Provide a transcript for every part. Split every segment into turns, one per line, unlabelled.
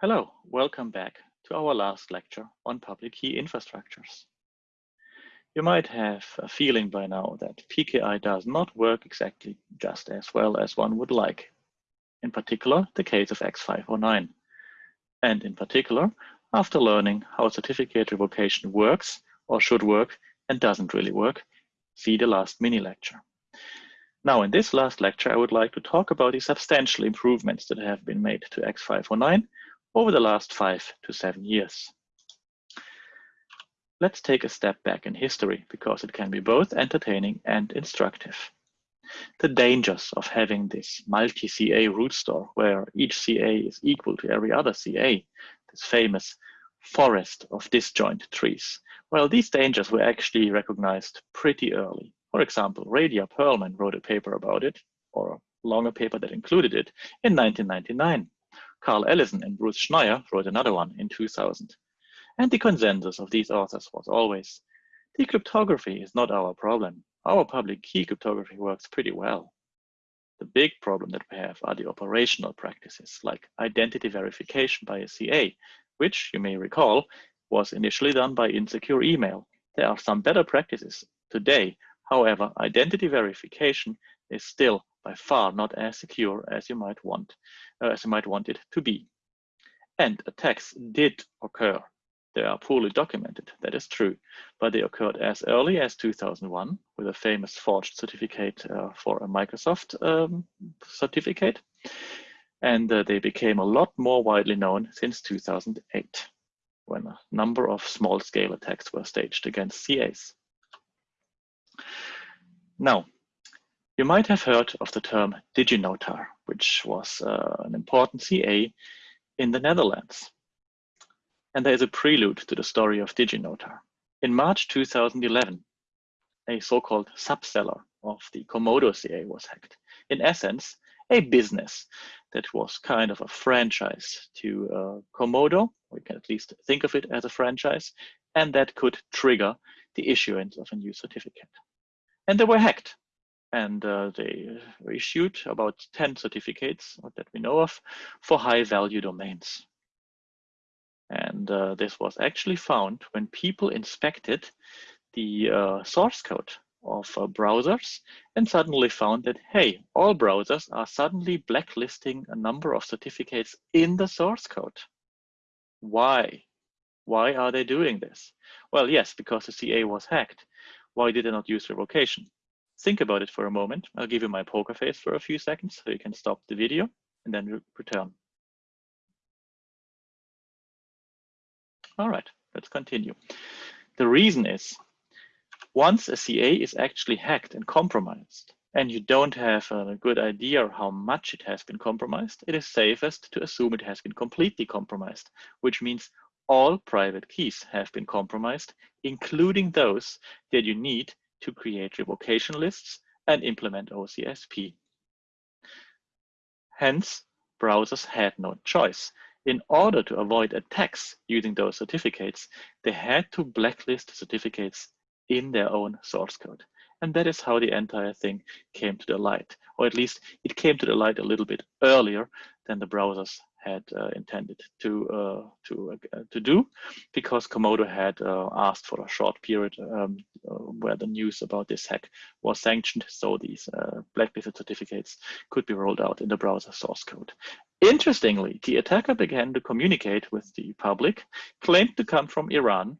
Hello, welcome back to our last lecture on public key infrastructures. You might have a feeling by now that PKI does not work exactly just as well as one would like. In particular, the case of X509. And in particular, after learning how certificate revocation works or should work and doesn't really work, see the last mini lecture. Now, in this last lecture, I would like to talk about the substantial improvements that have been made to X509 over the last five to seven years. Let's take a step back in history because it can be both entertaining and instructive. The dangers of having this multi-CA root store where each CA is equal to every other CA, this famous forest of disjoint trees. Well, these dangers were actually recognized pretty early. For example, Radia Perlman wrote a paper about it, or a longer paper that included it, in 1999. Carl Ellison and Bruce Schneier wrote another one in 2000. And the consensus of these authors was always, decryptography is not our problem. Our public key cryptography works pretty well. The big problem that we have are the operational practices like identity verification by a CA, which you may recall was initially done by insecure email. There are some better practices today. However, identity verification is still by far not as secure as you might want, as you might want it to be. And attacks did occur. They are poorly documented, that is true, but they occurred as early as 2001 with a famous forged certificate uh, for a Microsoft um, certificate. And uh, they became a lot more widely known since 2008, when a number of small scale attacks were staged against CAs. Now, you might have heard of the term DigiNotar, which was uh, an important CA in the Netherlands. And there is a prelude to the story of DigiNotar. In March 2011, a so-called subseller of the Comodo CA was hacked. In essence, a business that was kind of a franchise to uh, Comodo, we can at least think of it as a franchise, and that could trigger the issuance of a new certificate. And they were hacked and uh, they issued about 10 certificates that we know of for high value domains. And uh, this was actually found when people inspected the uh, source code of uh, browsers and suddenly found that, hey, all browsers are suddenly blacklisting a number of certificates in the source code. Why? Why are they doing this? Well, yes, because the CA was hacked. Why did they not use revocation? Think about it for a moment. I'll give you my poker face for a few seconds so you can stop the video and then return. All right, let's continue. The reason is once a CA is actually hacked and compromised and you don't have a good idea how much it has been compromised, it is safest to assume it has been completely compromised, which means all private keys have been compromised, including those that you need to create revocation lists and implement OCSP. Hence, browsers had no choice. In order to avoid attacks using those certificates, they had to blacklist certificates in their own source code. And that is how the entire thing came to the light, or at least it came to the light a little bit earlier than the browsers had uh, intended to uh, to uh, to do, because Comodo had uh, asked for a short period um, uh, where the news about this hack was sanctioned, so these uh, blacklisted certificates could be rolled out in the browser source code. Interestingly, the attacker began to communicate with the public, claimed to come from Iran,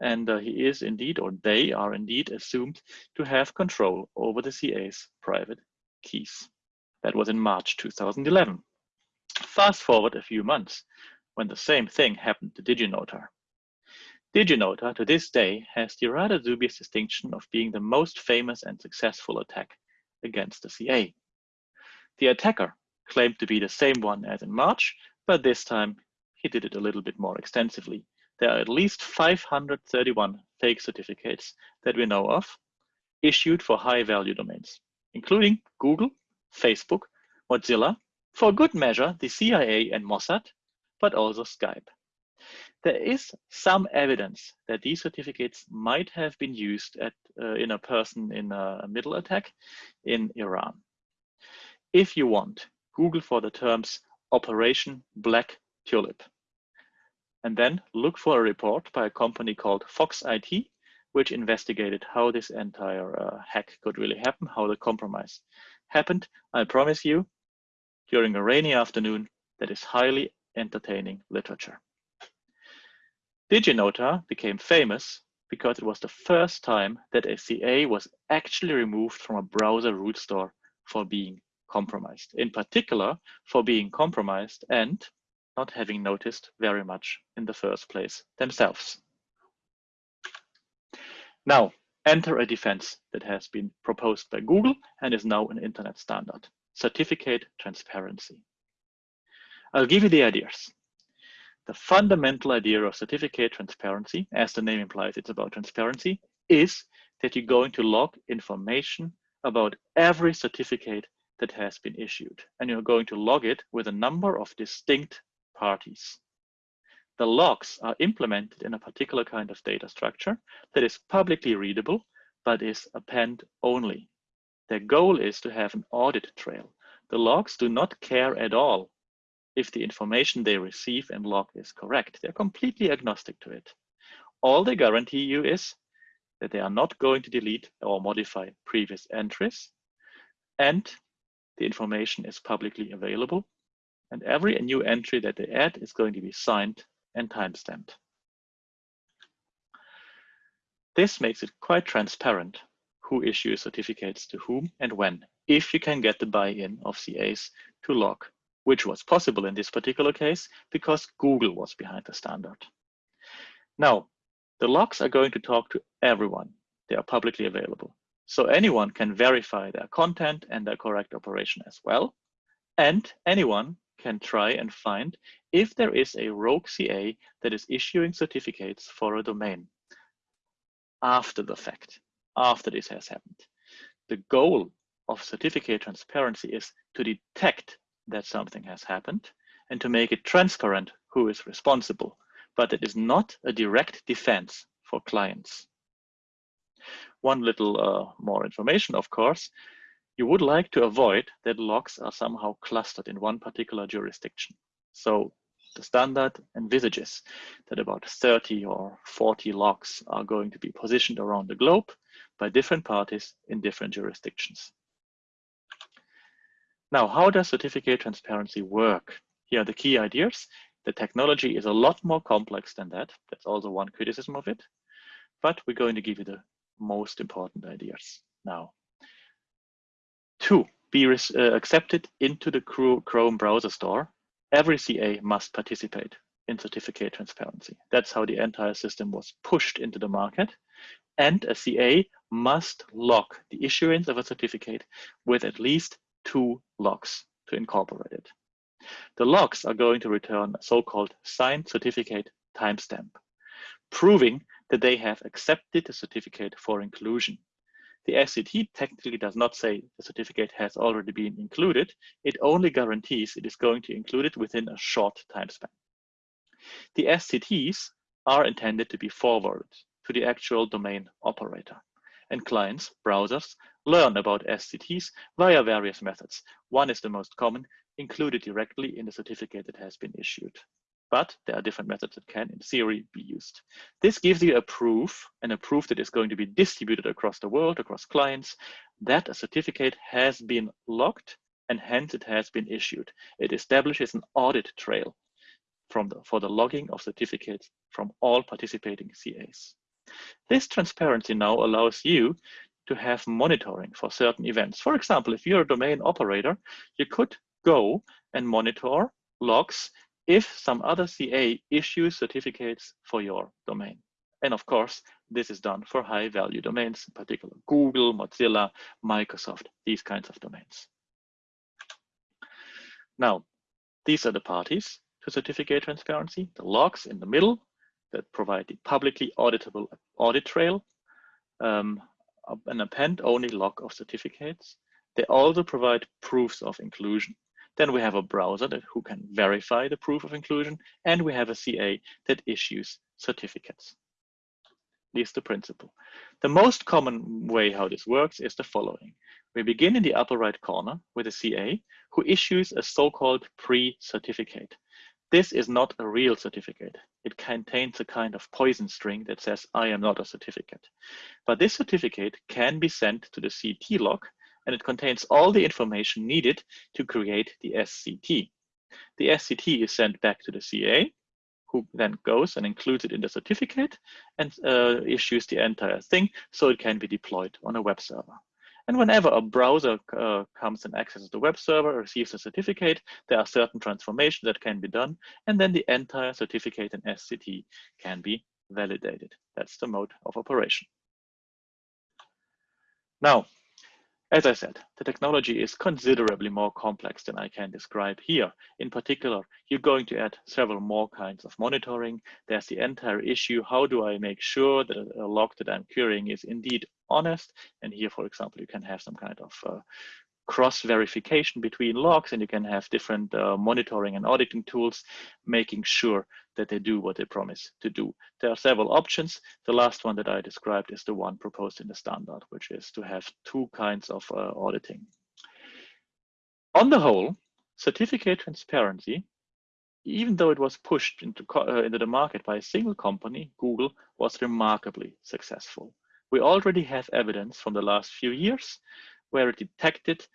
and he is indeed, or they are indeed assumed to have control over the CA's private keys. That was in March 2011. Fast forward a few months, when the same thing happened to DigiNotar. DigiNotar to this day has the rather dubious distinction of being the most famous and successful attack against the CA. The attacker claimed to be the same one as in March, but this time he did it a little bit more extensively. There are at least 531 fake certificates that we know of issued for high value domains, including Google, Facebook, Mozilla, for good measure, the CIA and Mossad, but also Skype. There is some evidence that these certificates might have been used at, uh, in a person in a middle attack in Iran. If you want, Google for the terms Operation Black Tulip and then look for a report by a company called Fox IT, which investigated how this entire uh, hack could really happen, how the compromise happened. I promise you, during a rainy afternoon, that is highly entertaining literature. DigiNotar became famous because it was the first time that a CA was actually removed from a browser root store for being compromised, in particular for being compromised and not having noticed very much in the first place themselves. Now, enter a defense that has been proposed by Google and is now an internet standard, certificate transparency. I'll give you the ideas. The fundamental idea of certificate transparency, as the name implies it's about transparency, is that you're going to log information about every certificate that has been issued. And you're going to log it with a number of distinct parties. The logs are implemented in a particular kind of data structure that is publicly readable, but is append only. Their goal is to have an audit trail. The logs do not care at all if the information they receive and log is correct. They're completely agnostic to it. All they guarantee you is that they are not going to delete or modify previous entries and the information is publicly available and every new entry that they add is going to be signed and timestamped. This makes it quite transparent who issues certificates to whom and when, if you can get the buy-in of CAs to log, which was possible in this particular case because Google was behind the standard. Now, the logs are going to talk to everyone. They are publicly available. So anyone can verify their content and their correct operation as well. And anyone can try and find if there is a rogue CA that is issuing certificates for a domain after the fact, after this has happened. The goal of certificate transparency is to detect that something has happened and to make it transparent who is responsible, but it is not a direct defense for clients. One little uh, more information, of course, you would like to avoid that logs are somehow clustered in one particular jurisdiction. So the standard envisages that about 30 or 40 logs are going to be positioned around the globe by different parties in different jurisdictions. Now, how does certificate transparency work? Here are the key ideas. The technology is a lot more complex than that. That's also one criticism of it. But we're going to give you the most important ideas now. To, be uh, accepted into the Chrome browser store. Every CA must participate in certificate transparency. That's how the entire system was pushed into the market. And a CA must log the issuance of a certificate with at least two logs to incorporate it. The logs are going to return a so-called signed certificate timestamp, proving that they have accepted the certificate for inclusion. The SCT technically does not say the certificate has already been included. It only guarantees it is going to include it within a short time span. The SCTs are intended to be forwarded to the actual domain operator. And clients, browsers, learn about SCTs via various methods. One is the most common, included directly in the certificate that has been issued but there are different methods that can, in theory, be used. This gives you a proof, and a proof that is going to be distributed across the world, across clients, that a certificate has been logged and hence it has been issued. It establishes an audit trail from the, for the logging of certificates from all participating CAs. This transparency now allows you to have monitoring for certain events. For example, if you're a domain operator, you could go and monitor logs if some other CA issues certificates for your domain. And of course, this is done for high value domains, in particular Google, Mozilla, Microsoft, these kinds of domains. Now, these are the parties to certificate transparency, the logs in the middle that provide the publicly auditable audit trail, um, an append-only log of certificates. They also provide proofs of inclusion. Then we have a browser that who can verify the proof of inclusion, and we have a CA that issues certificates. Is the principle. The most common way how this works is the following. We begin in the upper right corner with a CA who issues a so-called pre-certificate. This is not a real certificate. It contains a kind of poison string that says, I am not a certificate. But this certificate can be sent to the CT log and it contains all the information needed to create the SCT. The SCT is sent back to the CA, who then goes and includes it in the certificate and uh, issues the entire thing so it can be deployed on a web server. And whenever a browser uh, comes and accesses the web server, receives a certificate, there are certain transformations that can be done, and then the entire certificate in SCT can be validated. That's the mode of operation. Now, as I said, the technology is considerably more complex than I can describe here. In particular, you're going to add several more kinds of monitoring. There's the entire issue, how do I make sure that a log that I'm querying is indeed honest? And here, for example, you can have some kind of uh, cross verification between logs and you can have different uh, monitoring and auditing tools, making sure that they do what they promise to do. There are several options. The last one that I described is the one proposed in the standard, which is to have two kinds of uh, auditing. On the whole, certificate transparency, even though it was pushed into, uh, into the market by a single company, Google was remarkably successful. We already have evidence from the last few years where it detected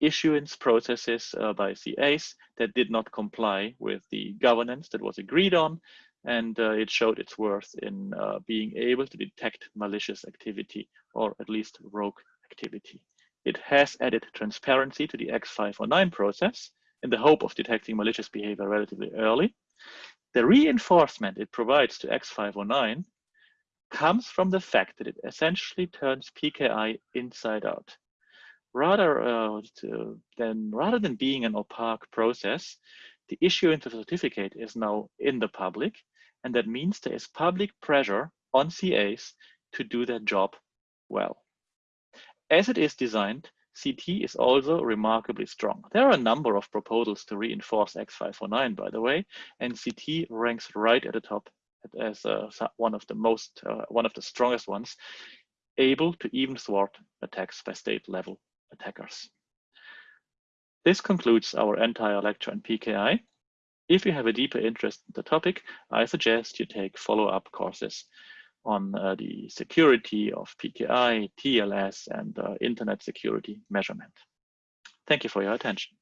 issuance processes uh, by CAs that did not comply with the governance that was agreed on. And uh, it showed its worth in uh, being able to detect malicious activity or at least rogue activity. It has added transparency to the X509 process in the hope of detecting malicious behavior relatively early. The reinforcement it provides to X509 comes from the fact that it essentially turns PKI inside out rather uh, than rather than being an opaque process, the issuance of a certificate is now in the public, and that means there is public pressure on CAs to do their job well. As it is designed, CT is also remarkably strong. There are a number of proposals to reinforce X509, by the way, and CT ranks right at the top as uh, one of the most, uh, one of the strongest ones, able to even thwart attacks by state level attackers. This concludes our entire lecture on PKI. If you have a deeper interest in the topic, I suggest you take follow-up courses on uh, the security of PKI, TLS, and uh, internet security measurement. Thank you for your attention.